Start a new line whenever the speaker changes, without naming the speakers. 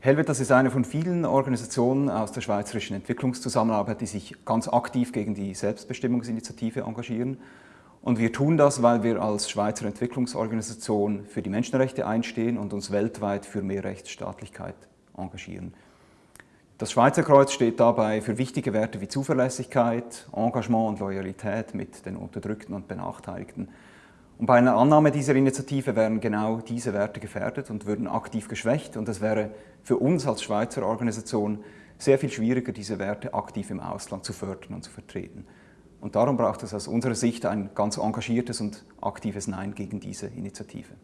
Helvetas ist eine von vielen Organisationen aus der schweizerischen Entwicklungszusammenarbeit, die sich ganz aktiv gegen die Selbstbestimmungsinitiative engagieren. Und wir tun das, weil wir als Schweizer Entwicklungsorganisation für die Menschenrechte einstehen und uns weltweit für mehr Rechtsstaatlichkeit engagieren. Das Schweizer Kreuz steht dabei für wichtige Werte wie Zuverlässigkeit, Engagement und Loyalität mit den Unterdrückten und Benachteiligten. Und bei einer Annahme dieser Initiative wären genau diese Werte gefährdet und würden aktiv geschwächt. Und es wäre für uns als Schweizer Organisation sehr viel schwieriger, diese Werte aktiv im Ausland zu fördern und zu vertreten. Und darum braucht es aus unserer Sicht ein ganz engagiertes und aktives Nein gegen diese Initiative.